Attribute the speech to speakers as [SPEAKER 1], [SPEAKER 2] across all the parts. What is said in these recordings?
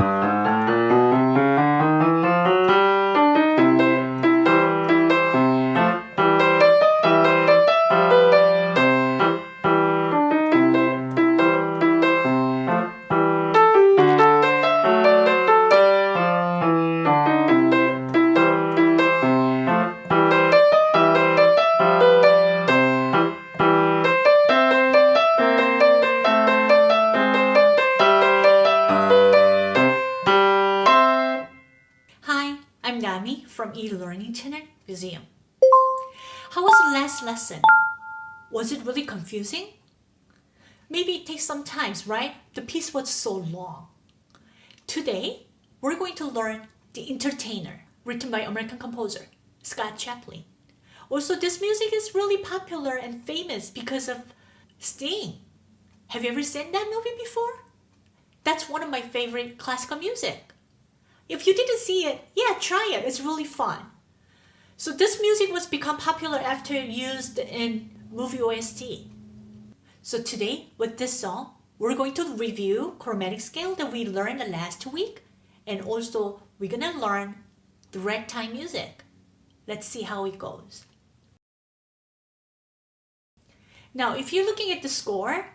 [SPEAKER 1] Hi, from eLearning Channel Museum. How was the last lesson? Was it really confusing? Maybe it takes some time, right? The piece was so long. Today, we're going to learn The Entertainer, written by American composer Scott Joplin. Also, this music is really popular and famous because of Sting. Have you ever seen that movie before? That's one of my favorite classical music. If you didn't see it, yeah, try it. It's really fun. So this music was become popular after used in movie OST. So today, with this song, we're going to review chromatic scale that we learned last week, and also we're gonna learn the ragtime music. Let's see how it goes. Now, if you're looking at the score,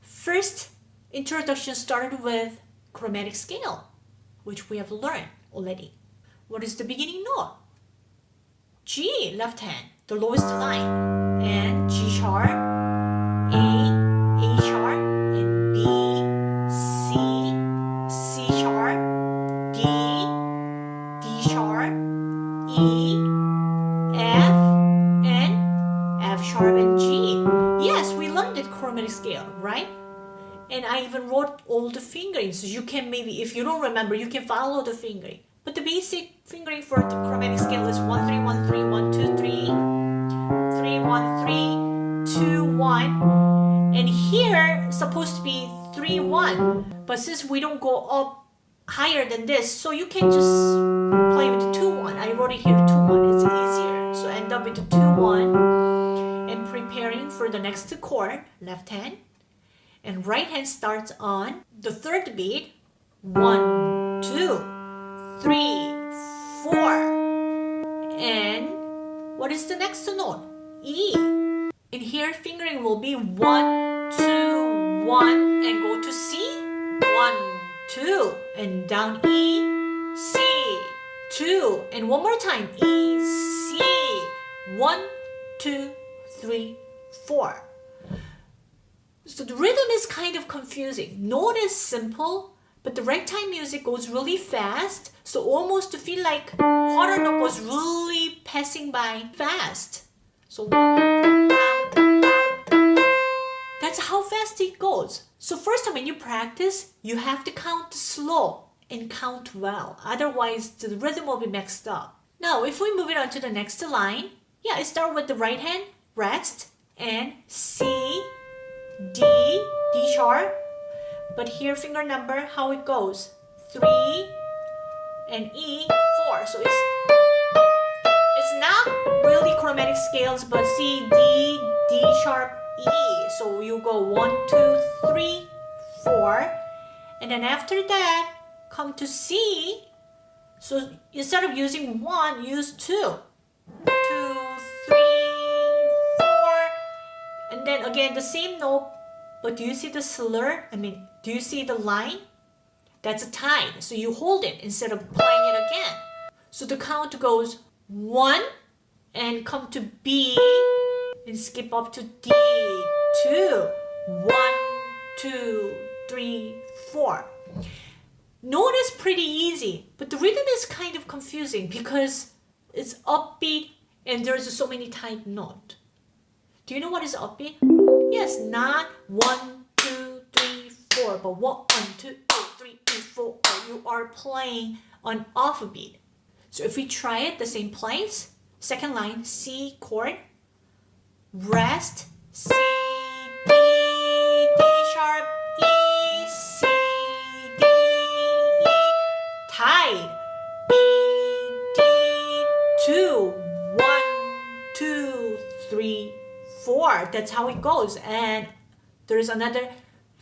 [SPEAKER 1] first introduction started with chromatic scale, which we have learned already. What is the beginning note? G, left hand, the lowest line, and G sharp, A, A sharp, and B, C, C sharp, D, D sharp, E, F, and F sharp and G. Yes, we learned that chromatic scale, right? And I even wrote all the fingering, so you can maybe, if you don't remember, you can follow the fingering. But the basic fingering for the chromatic scale is 1, 3, 1, 3, 1, 2, 3, 3, 1, 3, 2, 1. And here, supposed to be 3, 1. But since we don't go up higher than this, so you can just play with the 2, 1. I wrote it here 2, 1, it's easier. So end up with the 2, 1. And preparing for the next chord, left hand and right hand starts on the third beat. One, two, three, four. And what is the next note? E. In here fingering will be one, two, one, and go to C. One, two, and down E, C, two, and one more time, E, C. One, two, three, four. So the rhythm is kind of confusing. Note is simple, but the ragtime music goes really fast, so almost to feel like quarter note goes really passing by fast. So that's how fast it goes. So first time when you practice, you have to count slow and count well. Otherwise, the rhythm will be mixed up. Now, if we move it on to the next line, yeah, start with the right hand, rest, and C, D, D sharp. But here finger number, how it goes. 3 and E, 4. So it's it's not really chromatic scales, but C, D, D sharp, E. So you go 1, 2, 3, 4. And then after that, come to C. So instead of using 1, use 2. Then again, the same note, but do you see the slur? I mean, do you see the line? That's a tide. So you hold it instead of playing it again. So the count goes one and come to B and skip up to D. Two. One, two, three, four. Note is pretty easy, but the rhythm is kind of confusing because it's upbeat and there's so many tight notes. Do you know what is upbeat? Yes, not one, two, three, four, but one, two, three, four. You are playing on off beat. So if we try it the same place, second line, C chord, rest, C, That's how it goes. And there's another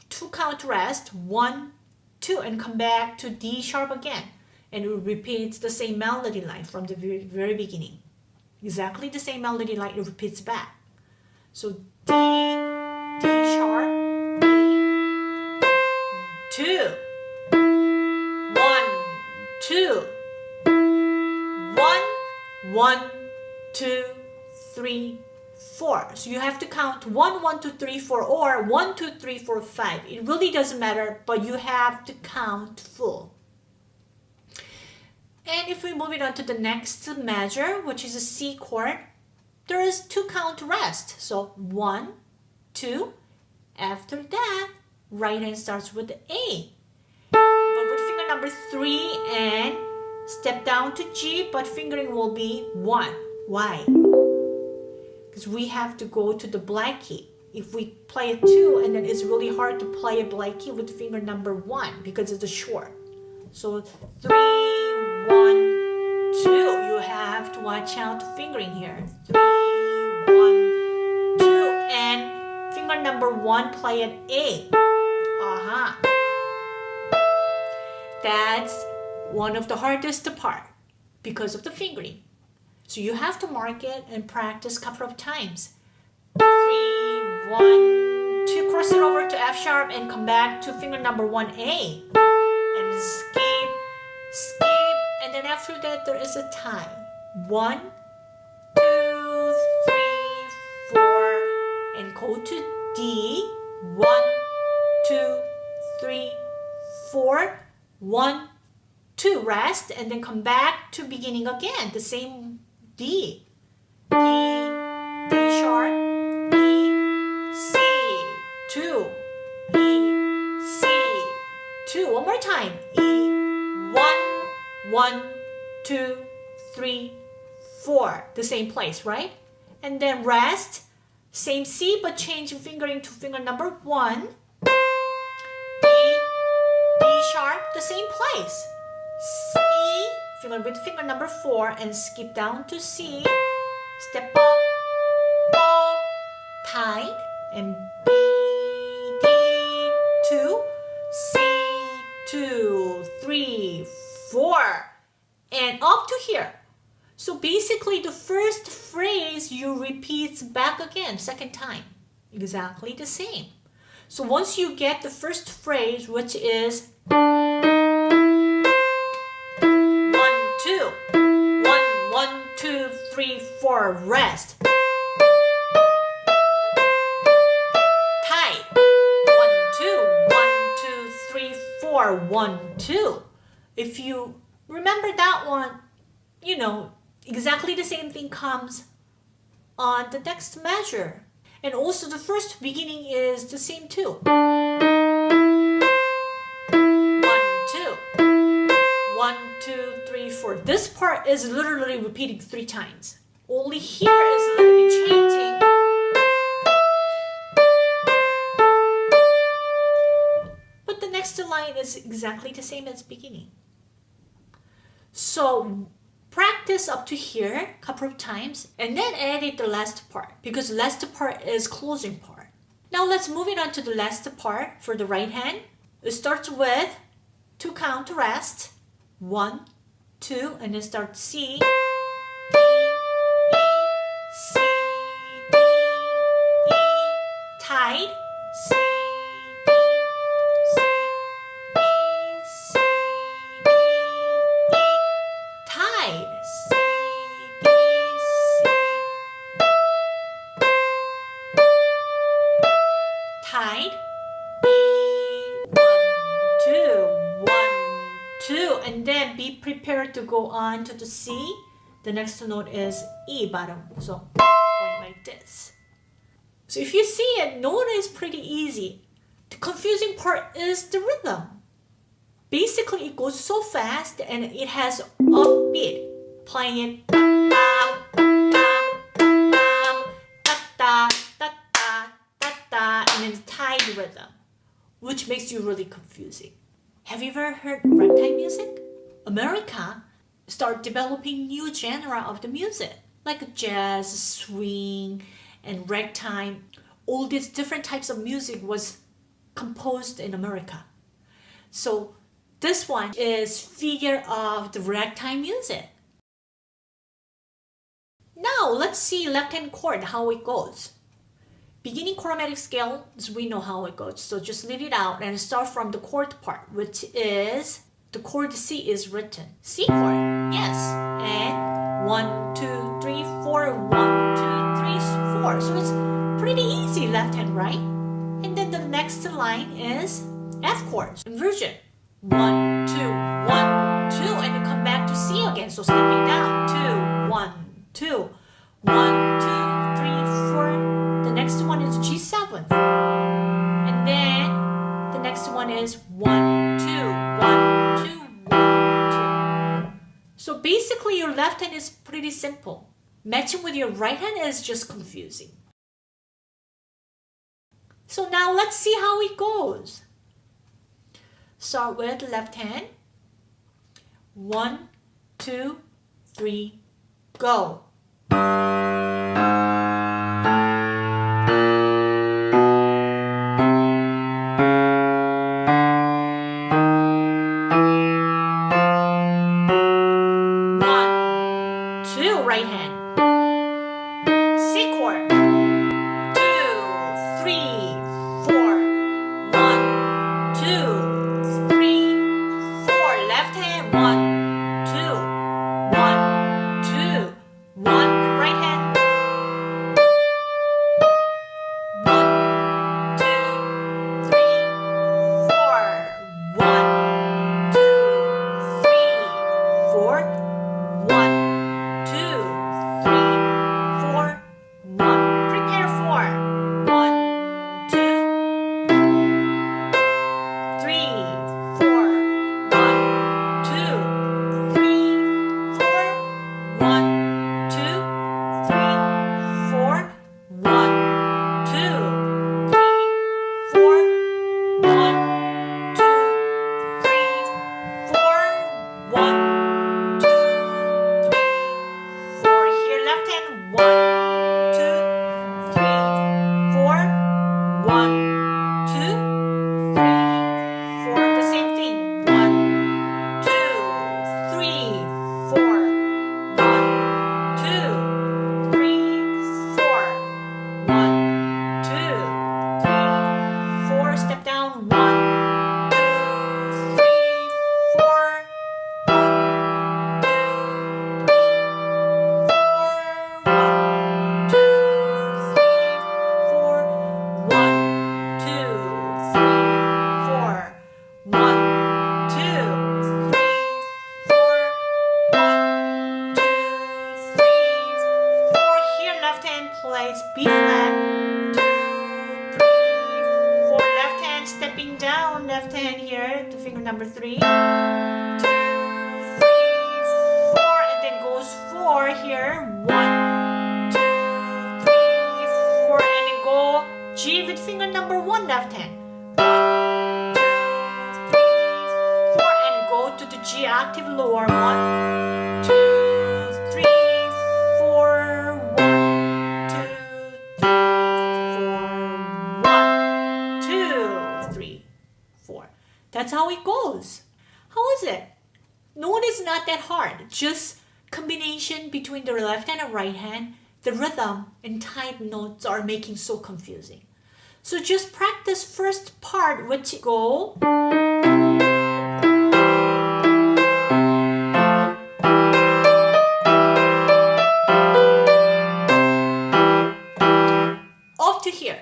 [SPEAKER 1] two count rest. One, two, and come back to D sharp again. And it repeats the same melody line from the very, very beginning. Exactly the same melody line, it repeats back. So D, D sharp, D, two, one, two, one, one, two, three, four. So you have to count one, one, two, three, four, or one, two, three, four, five. It really doesn't matter, but you have to count full. And if we move it on to the next measure, which is a C chord, there is two count rest. So one, two. After that, right hand starts with A. But with finger number three and step down to G, but fingering will be one. Why? Because we have to go to the black key. If we play a two, and then it's really hard to play a black key with finger number one because it's a short. So three, one, two. You have to watch out fingering here. Three, one, two, and finger number one play an A. Uh-huh. That's one of the hardest part because of the fingering. So you have to mark it and practice a couple of times. Three, one, two, cross it over to F sharp and come back to finger number one A. And skip, skip, and then after that there is a time. One, two, three, four, and go to D. One, two, three, four, one, two, rest, and then come back to beginning again, the same D. D, D sharp, E, C, two, E, C, two. One more time. E, one, one, two, three, four. The same place, right? And then rest, same C, but changing fingering to finger number one. D, D sharp, the same place. C, finger with finger number four and skip down to C. Step up, up, tight, and B, D, two, C, two, three, four, and up to here. So basically the first phrase you repeat back again, second time. Exactly the same. So once you get the first phrase, which is three, four, rest. Tight. One, two, one, two, three, four, one, two. If you remember that one, you know, exactly the same thing comes on the next measure. And also the first beginning is the same too. two, three, four. This part is literally repeating three times. Only here is a little bit changing. But the next line is exactly the same as beginning. So practice up to here a couple of times and then edit the last part because last part is closing part. Now let's move it on to the last part for the right hand. It starts with two count rest one, two, and then start C, then prepared to go on to the C. The next note is E bottom. So going like this. So if you see it, note is pretty easy. The confusing part is the rhythm. Basically, it goes so fast and it has upbeat, playing it and then rhythm, which makes you really confusing. Have you ever heard ragtime music? America start developing new genre of the music, like jazz, swing, and ragtime. All these different types of music was composed in America. So this one is figure of the ragtime music. Now let's see left hand chord, how it goes. Beginning chromatic scale, we know how it goes. So just leave it out and start from the chord part, which is the chord C is written. C chord, yes. And one, two, three, four, one, two, three, four. So it's pretty easy left and right? And then the next line is F chord, inversion. One, two, one, hand is pretty simple. Matching with your right hand is just confusing. So now let's see how it goes. Start with the left hand. One, two, three, go. Finger number one left hand. One, two, three, four, and go to the G octave lower. One, two, three, four, one, two, three, four, one, two, three, four. That's how it goes. How is it? Note is not that hard. Just combination between the left hand and right hand. The rhythm and tight notes are making so confusing. So just practice first part which go up to here.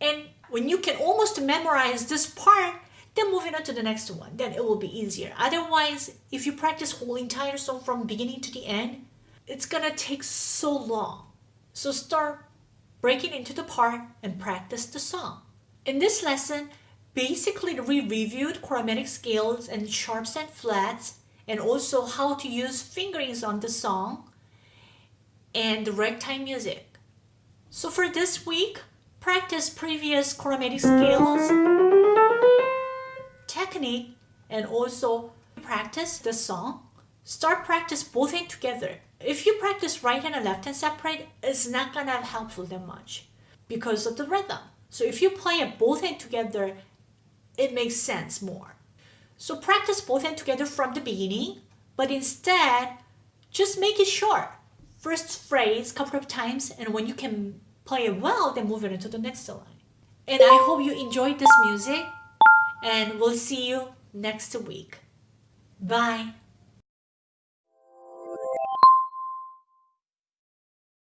[SPEAKER 1] And when you can almost memorize this part, then moving on to the next one, then it will be easier. Otherwise, if you practice whole entire song from beginning to the end, it's gonna take so long. So start breaking into the part and practice the song. In this lesson, basically we reviewed chromatic scales and sharps and flats and also how to use fingerings on the song and the ragtime music. So for this week, practice previous chromatic scales, technique, and also practice the song. Start practice both hand together. If you practice right hand and left hand separate, it's not gonna help helpful that much because of the rhythm. So if you play it both hand together, it makes sense more. So practice both hands together from the beginning, but instead just make it short. First phrase couple of times and when you can play it well, then move it into the next line. And I hope you enjoyed this music and we'll see you next week. Bye.